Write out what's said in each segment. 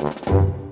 Música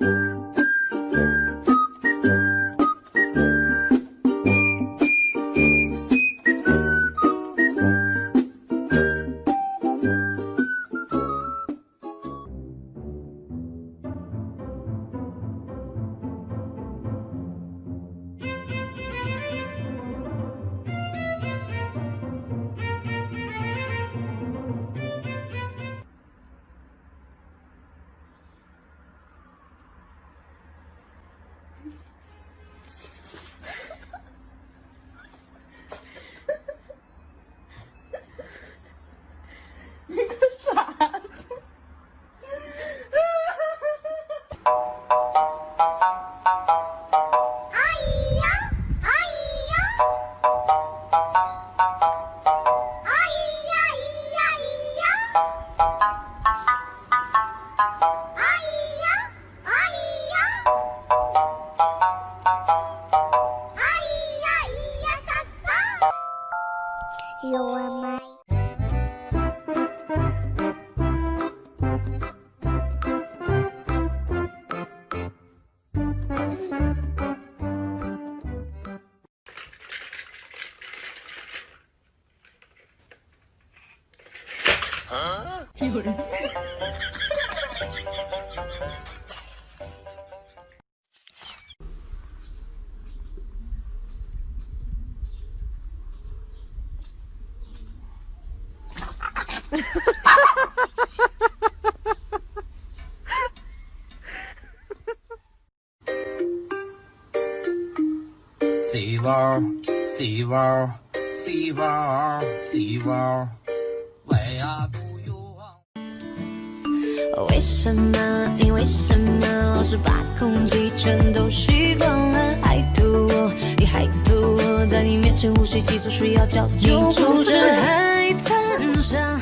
You Huh? Sea wall, sea wall, sea wall, sea wall. 为啥不有望？为什么？你为什么？老是把空气全都吸光了？还吐我，你还吐我，在你面前呼吸急促，需要叫你阻止海滩上。